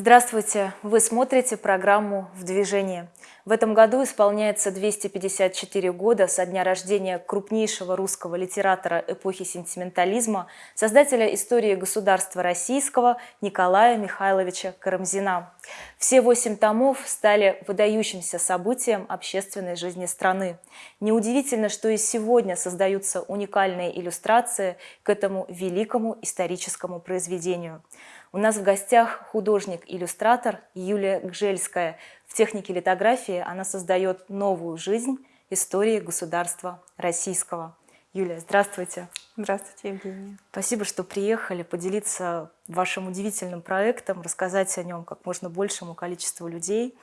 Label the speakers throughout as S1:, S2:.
S1: Здравствуйте! Вы смотрите программу «В движении». В этом году исполняется 254 года со дня рождения крупнейшего русского литератора эпохи сентиментализма, создателя истории государства российского Николая Михайловича Карамзина. Все восемь томов стали выдающимся событием общественной жизни страны. Неудивительно, что и сегодня создаются уникальные иллюстрации к этому великому историческому произведению. У нас в гостях художник-иллюстратор Юлия Гжельская. В технике литографии она создает новую жизнь истории государства российского. Юлия, здравствуйте.
S2: Здравствуйте, Евгения.
S1: Спасибо, что приехали поделиться вашим удивительным проектом, рассказать о нем как можно большему количеству людей.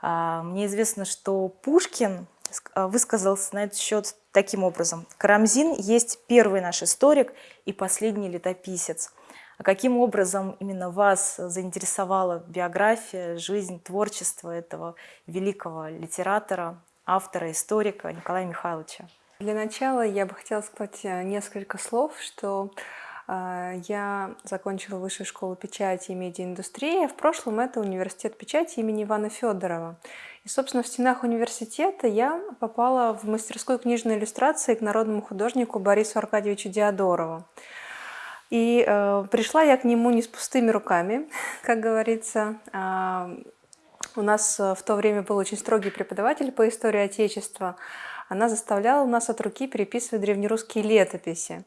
S1: А, мне известно, что Пушкин а, высказался на этот счет таким образом. Карамзин есть первый наш историк и последний летописец. А каким образом именно вас заинтересовала биография, жизнь, творчество этого великого литератора, автора, историка Николая Михайловича?
S2: Для начала я бы хотела сказать э, несколько слов, что э, я закончила высшую школу печати и медиаиндустрии. В прошлом это университет печати имени Ивана Федорова. И, собственно, в стенах университета я попала в мастерскую книжной иллюстрации к народному художнику Борису Аркадьевичу Диадорову. И э, пришла я к нему не с пустыми руками, как говорится. А, у нас э, в то время был очень строгий преподаватель по истории Отечества. Она заставляла нас от руки переписывать древнерусские летописи.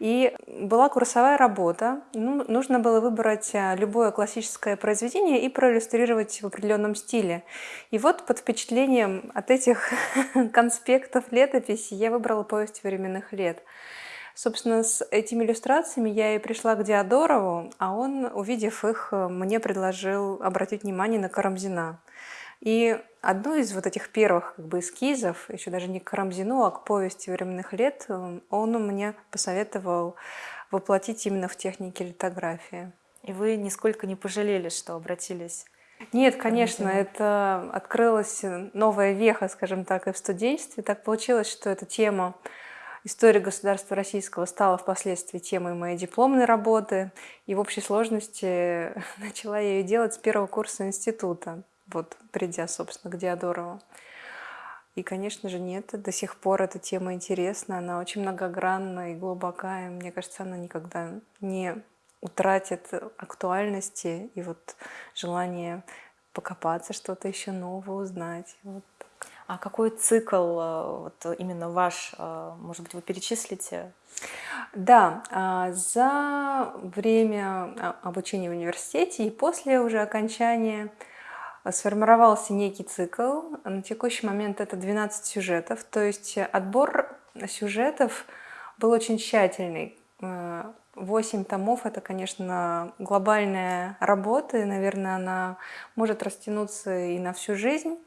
S2: И была курсовая работа. Ну, нужно было выбрать э, любое классическое произведение и проиллюстрировать в определенном стиле. И вот под впечатлением от этих конспектов летописи я выбрала повесть временных лет. Собственно, с этими иллюстрациями я и пришла к Диадорову, а он, увидев их, э, мне предложил обратить внимание на Карамзина. И одну из вот этих первых как бы, эскизов, еще даже не к Карамзину, а к повести временных лет, э, он мне посоветовал воплотить именно в технике литографии.
S1: И вы нисколько не пожалели, что обратились
S2: нет, конечно, это открылась новая веха, скажем так, и в студенчестве. Так получилось, что эта тема История государства российского стала впоследствии темой моей дипломной работы, и в общей сложности начала я ее делать с первого курса института, вот придя, собственно, к Диадорову. И, конечно же, нет, до сих пор эта тема интересна, она очень многогранна и глубока, и мне кажется, она никогда не утратит актуальности и вот желание покопаться, что-то еще новое узнать. Вот
S1: а какой цикл э, вот именно ваш, э, может быть, вы перечислите?
S2: Да, а, за время а, обучения в университете и после уже окончания сформировался некий цикл. На текущий момент это 12 сюжетов, то есть отбор сюжетов был очень тщательный. 8 э, томов – это, конечно, глобальная работа, и, наверное, она может растянуться и на всю жизнь.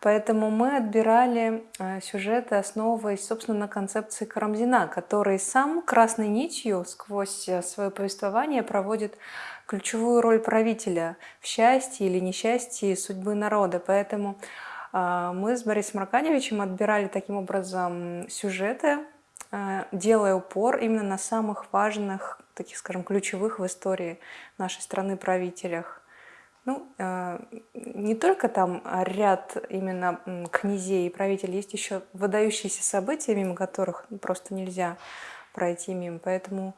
S2: Поэтому мы отбирали э, сюжеты, основываясь, собственно, на концепции Карамзина, который сам красной нитью сквозь э, свое повествование проводит ключевую роль правителя в счастье или несчастье судьбы народа. Поэтому э, мы с Борисом Аркадьевичем отбирали таким образом сюжеты, делая упор именно на самых важных, таких, скажем, ключевых в истории нашей страны правителях. Ну, э, не только там ряд именно князей и правителей, есть еще выдающиеся события, мимо которых просто нельзя пройти мимо. Поэтому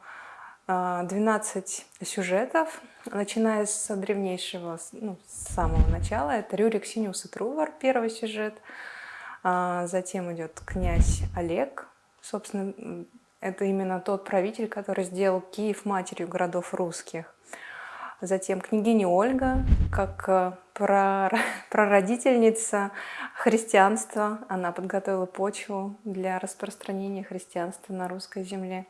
S2: 12 э, сюжетов, начиная с древнейшего, ну, с самого начала. Это Рюрик Синиус и Трувор, первый сюжет. А, затем идет князь Олег. Собственно, это именно тот правитель, который сделал Киев матерью городов русских. Затем княгиня Ольга, как э, прародительница христианства. Она подготовила почву для распространения христианства на русской земле.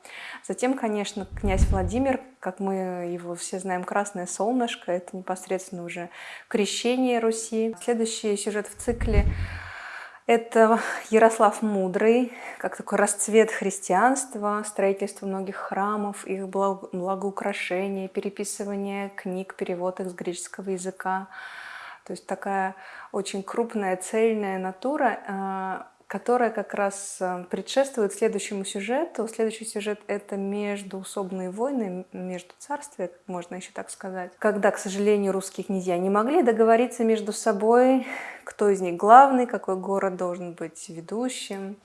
S2: Затем, конечно, князь Владимир, как мы его все знаем, «Красное солнышко». Это непосредственно уже крещение Руси. Следующий сюжет в цикле это Ярослав Мудрый, как такой расцвет христианства, строительство многих храмов, их благоукрашение, переписывание книг, перевод их с греческого языка. То есть такая очень крупная, цельная натура. Которая как раз э, предшествует следующему сюжету. Следующий сюжет — это междуусобные войны, между царствия, можно еще так сказать. Когда, к сожалению, русские князья не могли договориться между собой, кто из них главный, какой город должен быть ведущим.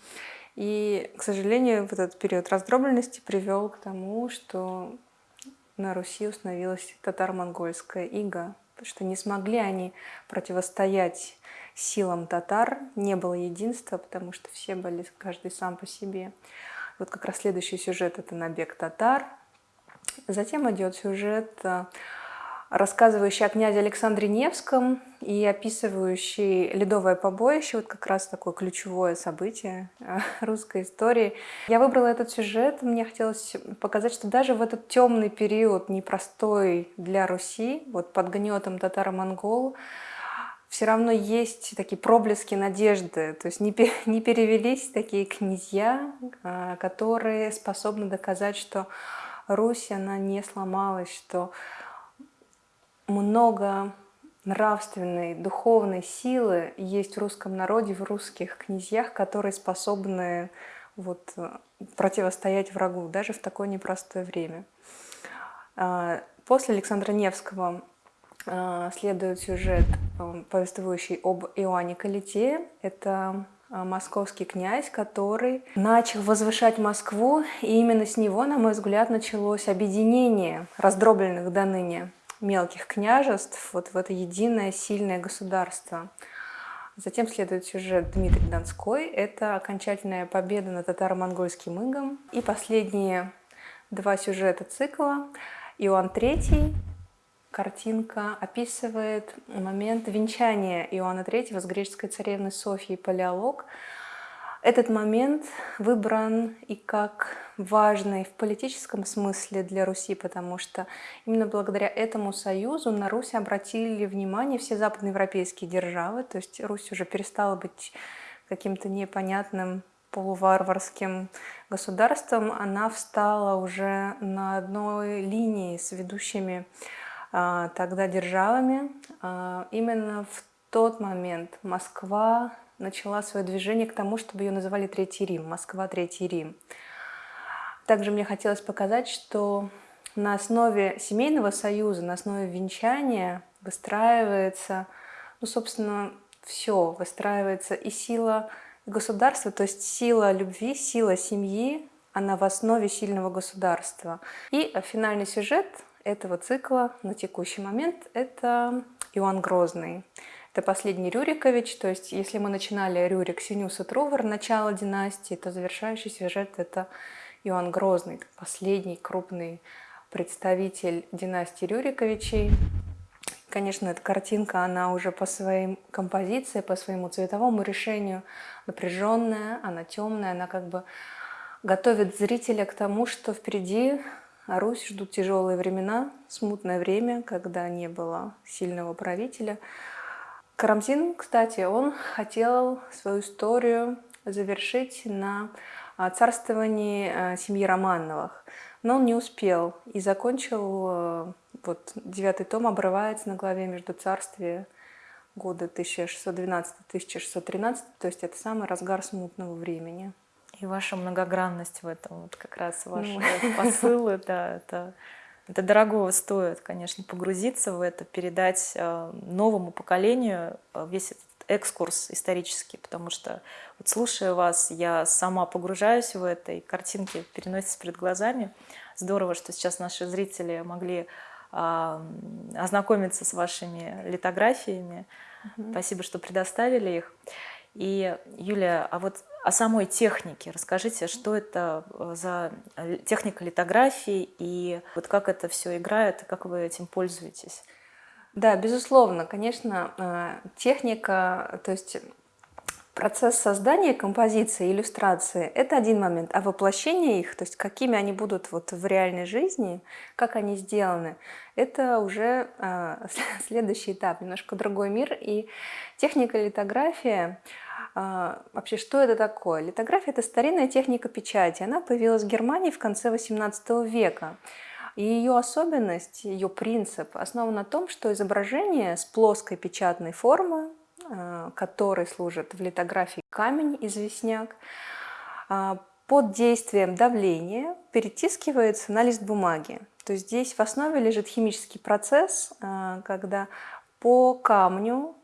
S2: И, к сожалению, вот этот период раздробленности привел к тому, что на Руси установилась татаро-монгольская ига, что не смогли они противостоять силам татар, не было единства, потому что все были каждый сам по себе. Вот как раз следующий сюжет – это набег татар. Затем идет сюжет э, рассказывающий о князе Александре Невском и описывающий ледовое побоище, вот как раз такое ключевое событие э, русской истории. Я выбрала этот сюжет, мне хотелось показать, что даже в этот темный период, непростой для Руси, вот под гнетом татаро-монгол, все равно есть такие проблески надежды, то есть не, не перевелись такие князья, э, которые способны доказать, что Русь, она не сломалась, что много нравственной, духовной силы есть в русском народе, в русских князьях, которые способны вот, противостоять врагу, даже в такое непростое время. А, после Александра Невского а, следует сюжет, а, повествующий об Иоанне Калите. Это московский князь, который начал возвышать Москву, и именно с него, на мой взгляд, началось объединение раздробленных до ныне мелких княжеств вот в это единое сильное государство. Затем следует сюжет Дмитрий Донской. Это окончательная победа над татаро-монгольским игом. И последние два сюжета цикла. Иоанн III, картинка, описывает момент венчания Иоанна III с греческой царевной Софьей Палеолог – этот момент выбран и как важный в политическом смысле для Руси, потому что именно благодаря этому союзу на Русь обратили внимание все западноевропейские державы, то есть Русь уже перестала быть каким-то непонятным полуварварским государством, она встала уже на одной линии с ведущими тогда державами. А, именно в тот момент Москва начала свое движение к тому, чтобы ее называли Третий Рим, Москва Третий Рим. Также мне хотелось показать, что на основе семейного союза, на основе венчания выстраивается, ну, собственно, все, выстраивается и сила государства, то есть сила любви, сила семьи, она в основе сильного государства. И финальный сюжет этого цикла на текущий момент – это Иоанн Грозный. Это последний Рюрикович, то есть если мы начинали Рюрик, Синюс и Трувор, начало династии, то завершающий сюжет – это Иоанн Грозный, последний крупный представитель династии Рюриковичей. Конечно, эта картинка, она уже по своей композиции, по своему цветовому решению напряженная, она темная, она как бы готовит зрителя к тому, что впереди Русь ждут тяжелые времена, смутное время, когда не было сильного правителя – Карамзин, кстати, он хотел свою историю завершить на а, царствовании а, семьи Романовых, но он не успел и закончил, а, вот девятый том обрывается на главе между царствия года 1612-1613, то есть это самый разгар смутного времени.
S1: И ваша многогранность в этом, вот как раз ваши ну. посылы, да, это это дорогого стоит, конечно, погрузиться в это, передать э, новому поколению э, весь этот экскурс исторический, потому что вот слушая вас, я сама погружаюсь в это, и картинки переносятся перед глазами. Здорово, что сейчас наши зрители могли а, ознакомиться с вашими литографиями. Угу. Спасибо, что предоставили их. И, Юлия, а вот о самой технике расскажите, что это э, за э, техника литографии и вот как это все играет, как вы этим пользуетесь?
S2: Да, безусловно, конечно, э, техника, то есть процесс создания композиции, иллюстрации – это один момент, а воплощение их, то есть какими они будут вот в реальной жизни, как они сделаны, это уже следующий этап, немножко другой мир. И техника литография – вообще, что это такое? Литография – это старинная техника печати. Она появилась в Германии в конце XVIII века. И ее особенность, ее принцип основан на том, что изображение с плоской печатной формы э, который служит в литографии камень-известняк, а, под действием давления перетискивается на лист бумаги. То есть здесь в основе лежит химический процесс, а, когда по камню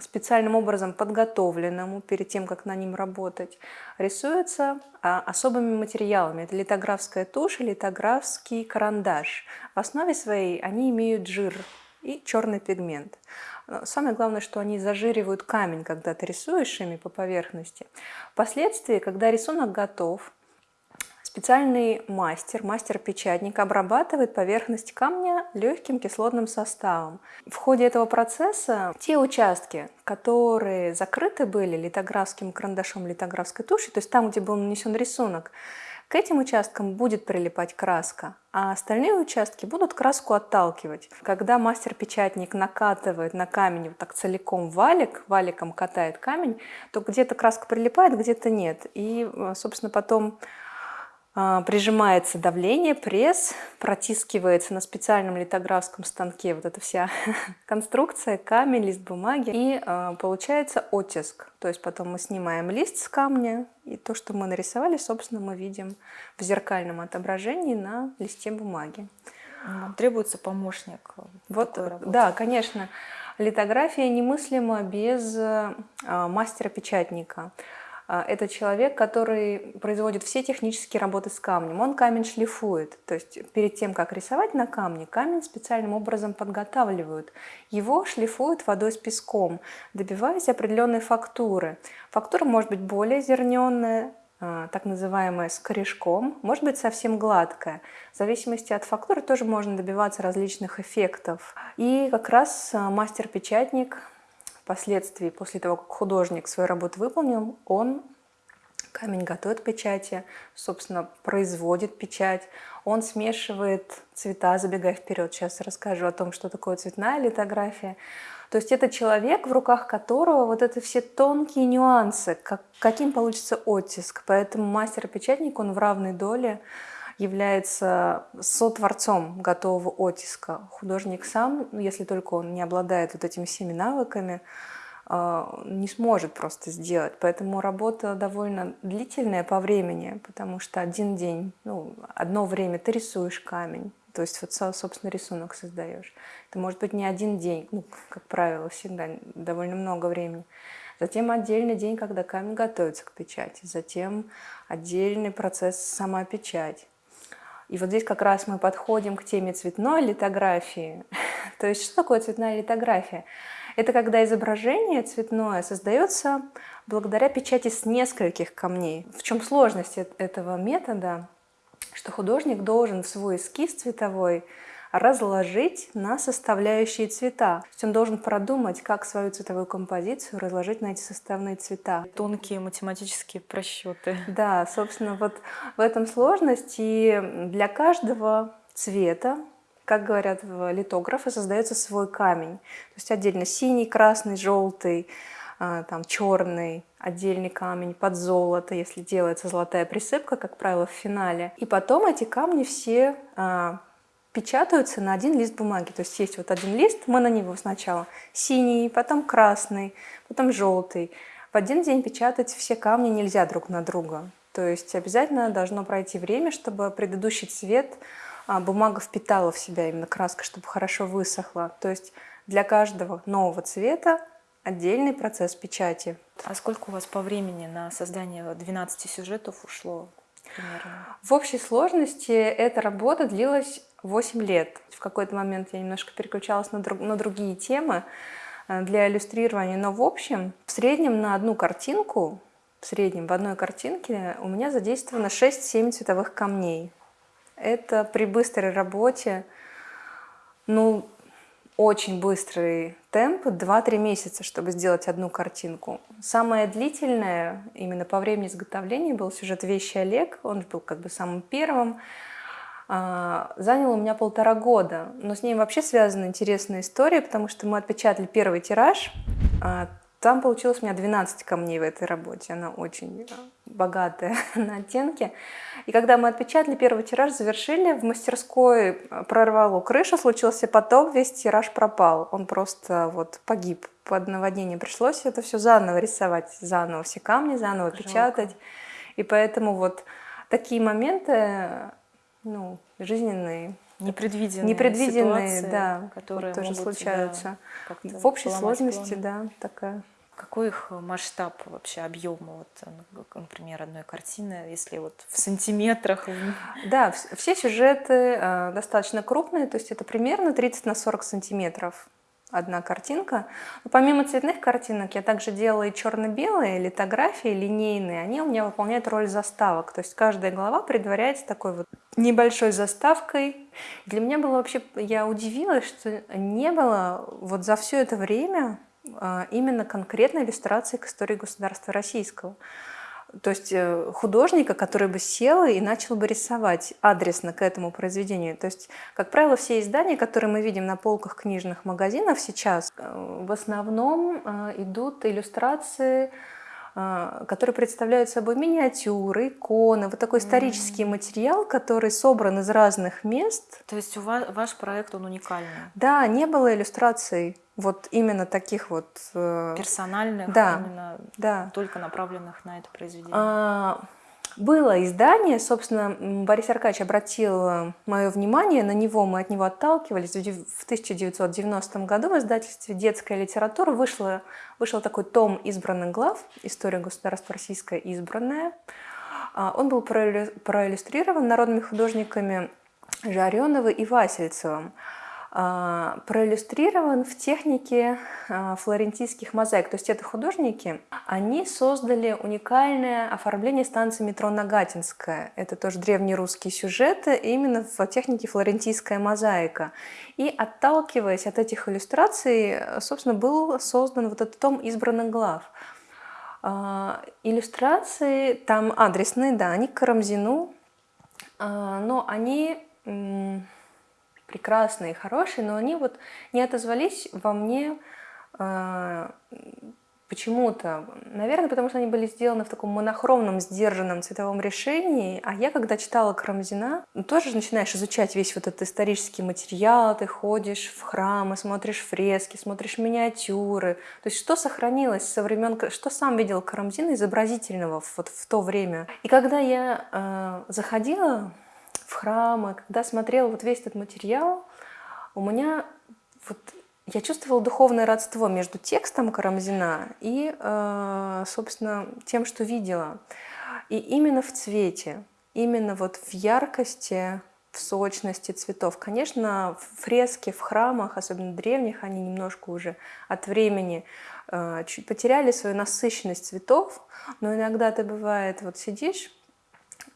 S2: специальным образом подготовленному перед тем, как на ним работать, рисуется а, особыми материалами. Это литографская тушь и литографский карандаш. В основе своей они имеют жир и черный пигмент. Самое главное, что они зажиривают камень, когда ты рисуешь ими по поверхности. Впоследствии, когда рисунок готов, Специальный мастер, мастер-печатник обрабатывает поверхность камня легким кислотным составом. В ходе этого процесса те участки, которые закрыты были литографским карандашом, литографской тушью, то есть там, где был нанесен рисунок, к этим участкам будет прилипать краска, а остальные участки будут краску отталкивать. Когда мастер-печатник накатывает на камень вот так целиком валик, валиком катает камень, то где-то краска прилипает, где-то нет. И, собственно, потом прижимается давление, пресс, протискивается на специальном литографском станке вот эта вся конструкция, камень, лист бумаги, и э, получается оттиск. То есть потом мы снимаем лист с камня, и то, что мы нарисовали, собственно, мы видим в зеркальном отображении на листе бумаги.
S1: Требуется помощник
S2: вот, Да, конечно. Литография немыслима без э, мастера-печатника. А, это человек, который производит все технические работы с камнем. Он камень шлифует, то есть перед тем, как рисовать на камне, камень специальным образом подготавливают. Его шлифуют водой с песком, добиваясь определенной фактуры. Фактура может быть более зерненная, а, так называемая с корешком, может быть совсем гладкая. В зависимости от фактуры тоже можно добиваться различных эффектов. И как раз а, мастер-печатник Впоследствии, после того, как художник свою работу выполнил, он камень готовит печати, собственно, производит печать, он смешивает цвета, забегая вперед. Сейчас расскажу о том, что такое цветная литография. То есть это человек, в руках которого вот это все тонкие нюансы, как, каким получится оттиск. Поэтому мастер-печатник, он в равной доле является сотворцом готового оттиска. Художник сам, ну, если только он не обладает вот этими всеми навыками, а, не сможет просто сделать. Поэтому работа довольно длительная по времени, потому что один день, ну, одно время ты рисуешь камень, то есть вот, собственно, рисунок создаешь. Это может быть не один день, ну, как правило, всегда довольно много времени. Затем отдельный день, когда камень готовится к печати. Затем отдельный процесс сама печать. И вот здесь как раз мы подходим к теме цветной литографии. То есть что такое цветная литография? Это когда изображение цветное создается благодаря печати с нескольких камней. В чем сложность этого метода? Что художник должен в свой эскиз цветовой разложить на составляющие цвета. То есть он должен продумать, как свою цветовую композицию разложить на эти составные цвета.
S1: Тонкие математические просчеты.
S2: Да, собственно, вот в этом сложность. И для каждого цвета, как говорят литографы, создается свой камень. То есть отдельно синий, красный, желтый, а, там черный, отдельный камень под золото, если делается золотая присыпка, как правило, в финале. И потом эти камни все а, печатаются на один лист бумаги. То есть есть вот один лист, мы на него сначала синий, потом красный, потом желтый. В один день печатать все камни нельзя друг на друга. То есть обязательно должно пройти время, чтобы предыдущий цвет а, бумага впитала в себя именно краска, чтобы хорошо высохла. То есть для каждого нового цвета отдельный процесс печати.
S1: А сколько у вас по времени на создание 12 сюжетов ушло?
S2: Примерно? В общей сложности эта работа длилась 8 лет. В какой-то момент я немножко переключалась на, друг, на другие темы э, для иллюстрирования, но в общем, в среднем на одну картинку, в среднем в одной картинке у меня задействовано 6-7 цветовых камней. Это при быстрой работе, ну, очень быстрый темп, 2-3 месяца, чтобы сделать одну картинку. Самое длительное именно по времени изготовления был сюжет «Вещи Олег», он был как бы самым первым. А, занял у меня полтора года, но с ним вообще связана интересная история, потому что мы отпечатали первый тираж, а, там получилось у меня 12 камней в этой работе, она очень а, богатая на оттенки. И когда мы отпечатали первый тираж, завершили, в мастерской прорвало крышу, случился потоп, весь тираж пропал. Он просто вот погиб под наводнением. Пришлось это все заново рисовать, заново все камни, заново Жалко. печатать. И поэтому вот такие моменты, ну, жизненные,
S1: непредвиденные,
S2: непредвиденные ситуации,
S1: да, которые
S2: тоже случаются. Да, в общей сложности, да, такая.
S1: Какой их масштаб вообще объема, вот, ну, например, одной картины, если вот в сантиметрах?
S2: Да, все сюжеты э, достаточно крупные, то есть это примерно 30 на 40 сантиметров одна картинка. Но помимо цветных картинок я также делала и черно-белые литографии, линейные. Они у меня выполняют роль заставок. То есть каждая глава предваряется такой вот небольшой заставкой. Для меня было вообще, я удивилась, что не было вот за все это время а, именно конкретной иллюстрации к истории государства российского. То есть э, художника, который бы сел и начал бы рисовать адресно к этому произведению. То есть, как правило, все издания, которые мы видим на полках книжных магазинов сейчас, э, в основном э, идут иллюстрации которые представляют собой миниатюры, иконы, вот такой исторический mm материал, который собран из разных мест.
S1: То есть у вас, ваш проект, он уникальный?
S2: Да, не было иллюстраций вот именно таких вот...
S1: Э, Персональных,
S2: да,
S1: именно
S2: да.
S1: только направленных на это произведение?
S2: А, было издание, собственно, Борис Аркадьевич обратил э, мое внимание на него, мы от него отталкивались. В 1990 году в издательстве «Детская литература» вышло, вышел такой том избранных глав «История государства российское избранная». А, он был проиллюстрирован народными художниками Жареновым и Васильцевым. А, проиллюстрирован в технике а, флорентийских мозаик. То есть это художники, они создали уникальное оформление станции метро Нагатинская. Это тоже древнерусские сюжеты, именно в технике флорентийская мозаика. И отталкиваясь от этих иллюстраций, собственно, был создан вот этот том избранных глав. А, иллюстрации там адресные, да, они к Карамзину, но они прекрасные, хорошие, но они вот не отозвались во мне э, почему-то. Наверное, потому что они были сделаны в таком монохромном, сдержанном цветовом решении. А я, когда читала Карамзина, тоже начинаешь изучать весь вот этот исторический материал, ты ходишь в храмы, смотришь фрески, смотришь миниатюры. То есть что сохранилось со времен, что сам видел Карамзин изобразительного вот в то время. И когда я э, заходила в храмы, когда смотрела вот весь этот материал, у меня вот я чувствовала духовное родство между текстом Карамзина и, э, собственно, тем, что видела. И именно в цвете, именно вот в яркости, в сочности цветов. Конечно, фрески в храмах, особенно древних, они немножко уже от времени э, чуть потеряли свою насыщенность цветов, но иногда ты бывает, вот сидишь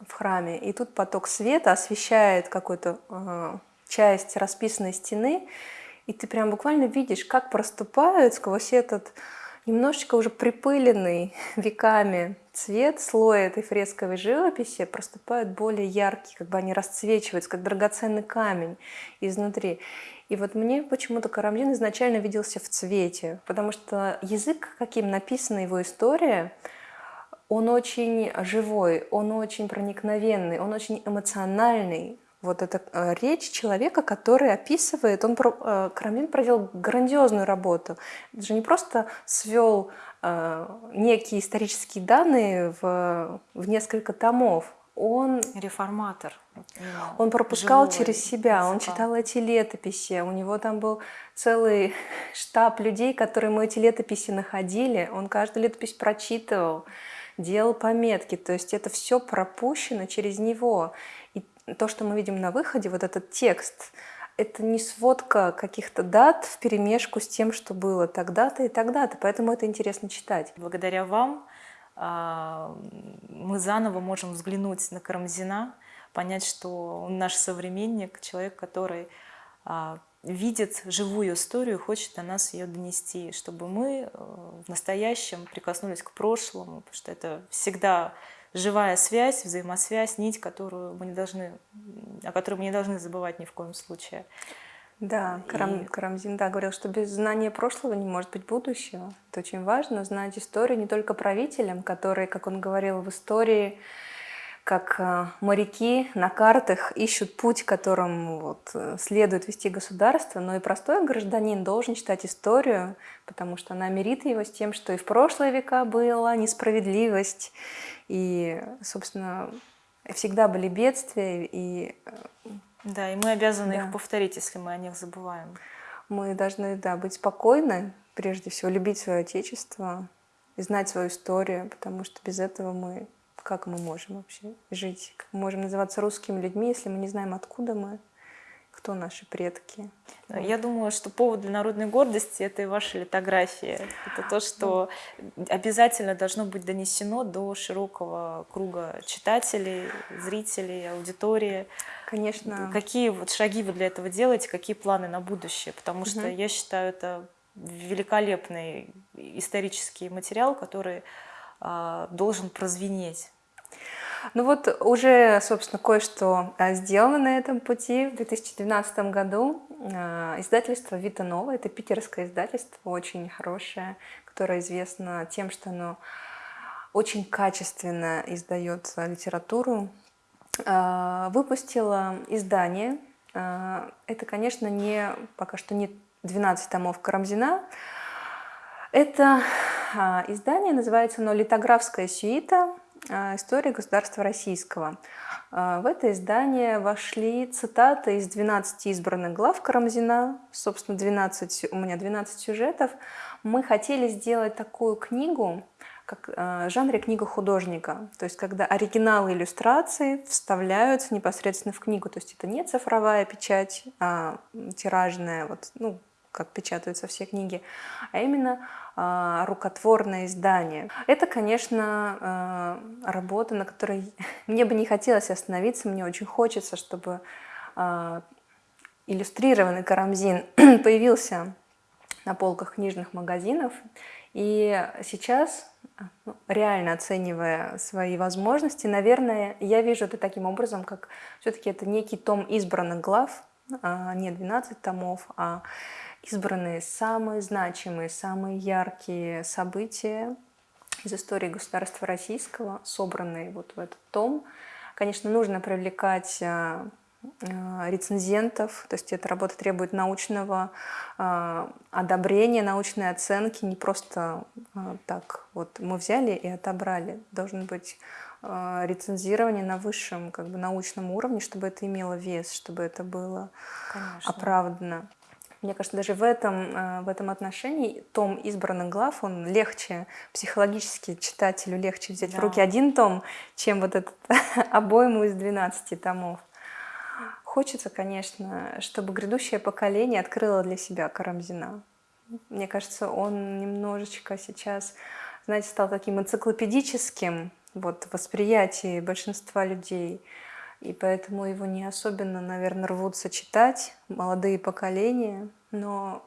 S2: в храме, и тут поток света освещает какую-то э, часть расписанной стены, и ты прям буквально видишь, как проступают сквозь этот немножечко уже припыленный веками цвет, слой этой фресковой живописи проступают более яркие, как бы они расцвечиваются, как драгоценный камень изнутри. И вот мне почему-то Карамзин изначально виделся в цвете, потому что язык, каким написана его история, он очень живой, он очень проникновенный, он очень эмоциональный. Вот эта э, речь человека, который описывает, он, э, Крамлин проделал грандиозную работу. Это же не просто свел э, некие исторические данные в, в несколько томов, он
S1: реформатор.
S2: Он пропускал через себя, он читал эти летописи, у него там был целый штаб людей, которые мы эти летописи находили, он каждую летопись прочитывал делал пометки, то есть это все пропущено через него. И то, что мы видим на выходе, вот этот текст, это не сводка каких-то дат в перемешку с тем, что было тогда-то и тогда-то, поэтому это интересно читать.
S1: Благодаря вам а, мы заново можем взглянуть на Карамзина, понять, что он наш современник, человек, который а, видит живую историю, хочет до нас ее донести, чтобы мы э, в настоящем прикоснулись к прошлому, потому что это всегда живая связь, взаимосвязь, нить, которую мы не должны, о которой мы не должны забывать ни в коем случае.
S2: Да, Карам, и... Карамзин, да, говорил, что без знания прошлого не может быть будущего. Это очень важно, знать историю не только правителям, которые, как он говорил, в истории как э, моряки на картах ищут путь, которым вот, э, следует вести государство, но и простой гражданин должен читать историю, потому что она мирит его с тем, что и в прошлые века была несправедливость, и, собственно, всегда были бедствия, и...
S1: Э, да, и мы обязаны да. их повторить, если мы о них забываем.
S2: Мы должны, да, быть спокойны, прежде всего, любить свое отечество и знать свою историю, потому что без этого мы как мы можем вообще жить? Как мы можем называться русскими людьми, если мы не знаем, откуда мы, кто наши предки?
S1: Я думаю, что повод для народной гордости – это и ваша литография. Это то, что обязательно должно быть донесено до широкого круга читателей, зрителей, аудитории.
S2: Конечно.
S1: Какие вот шаги вы для этого делаете, какие планы на будущее? Потому что угу. я считаю, это великолепный исторический материал, который должен прозвенеть
S2: ну вот уже, собственно, кое-что а, сделано на этом пути. В 2012 году а, издательство «Вита Нова», это питерское издательство, очень хорошее, которое известно тем, что оно очень качественно издает литературу, а, выпустило издание. Это, конечно, не пока что не 12 томов Карамзина. Это издание называется оно «Литографская сюита», а, истории государства российского. А, в это издание вошли цитаты из 12 избранных глав Карамзина, собственно, 12, у меня 12 сюжетов. Мы хотели сделать такую книгу, как а, жанре книга художника, то есть когда оригиналы иллюстрации вставляются непосредственно в книгу, то есть это не цифровая печать, а тиражная, вот, ну, как печатаются все книги, а именно а, рукотворное издание. Это, конечно, а, работа, на которой мне бы не хотелось остановиться, мне очень хочется, чтобы а, иллюстрированный Карамзин появился на полках книжных магазинов. И сейчас, ну, реально оценивая свои возможности, наверное, я вижу это таким образом, как все-таки это некий том избранных глав, не 12 томов, а избранные самые значимые, самые яркие события из истории государства российского, собранные вот в этот том. Конечно, нужно привлекать а, а, рецензентов, то есть эта работа требует научного э, одобрения, научной оценки, не просто э, так вот мы взяли и отобрали. Должен быть э, рецензирование на высшем как бы, научном уровне, чтобы это имело вес, чтобы это было Конечно. оправдано. Мне кажется, даже в этом, э, в этом отношении том избранных глав, он легче, психологически читателю легче взять да. в руки один том, чем вот этот обойму из 12 томов. Хочется, конечно, чтобы грядущее поколение открыло для себя Карамзина. Мне кажется, он немножечко сейчас, знаете, стал таким энциклопедическим вот, восприятие большинства людей – и поэтому его не особенно, наверное, рвутся читать молодые поколения, но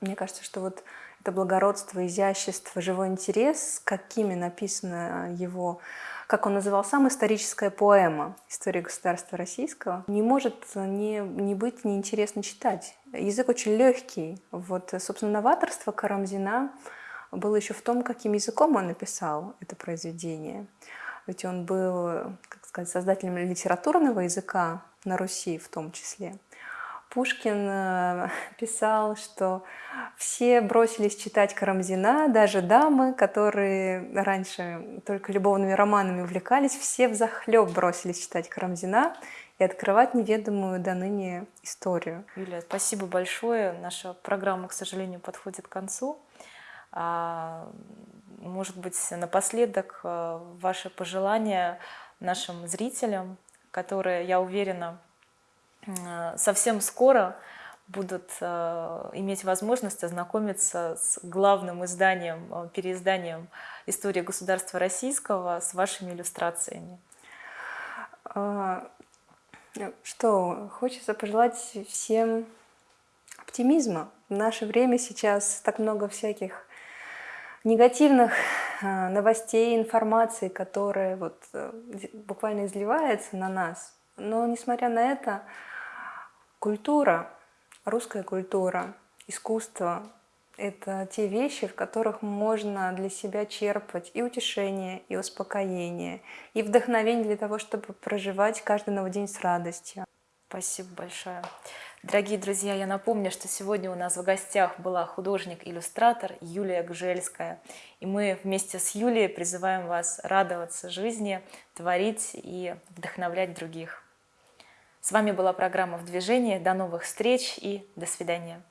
S2: мне кажется, что вот это благородство, изящество, живой интерес, какими написана его, как он называл сам, историческая поэма «История государства российского», не может не, не быть неинтересно читать. Язык очень легкий. Вот, собственно, новаторство Карамзина было еще в том, каким языком он написал это произведение. Ведь он был, как сказать, создателем литературного языка на Руси в том числе. Пушкин э, писал, что все бросились читать Карамзина, даже дамы, которые раньше только любовными романами увлекались, все в захлеб бросились читать Карамзина и открывать неведомую до ныне историю.
S1: Юлия, спасибо большое. Наша программа, к сожалению, подходит к концу. Может быть, напоследок э, ваши пожелания нашим зрителям, которые, я уверена, э, совсем скоро будут э, иметь возможность ознакомиться с главным изданием, переизданием истории государства российского с вашими иллюстрациями.
S2: А, что, хочется пожелать всем оптимизма. В наше время сейчас так много всяких негативных э, новостей, информации, которая вот э, буквально изливается на нас. Но несмотря на это, культура, русская культура, искусство — это те вещи, в которых можно для себя черпать и утешение, и успокоение, и вдохновение для того, чтобы проживать каждый новый день с радостью.
S1: Спасибо большое. Дорогие друзья, я напомню, что сегодня у нас в гостях была художник-иллюстратор Юлия Гжельская. И мы вместе с Юлией призываем вас радоваться жизни, творить и вдохновлять других. С вами была программа «В движении». До новых встреч и до свидания.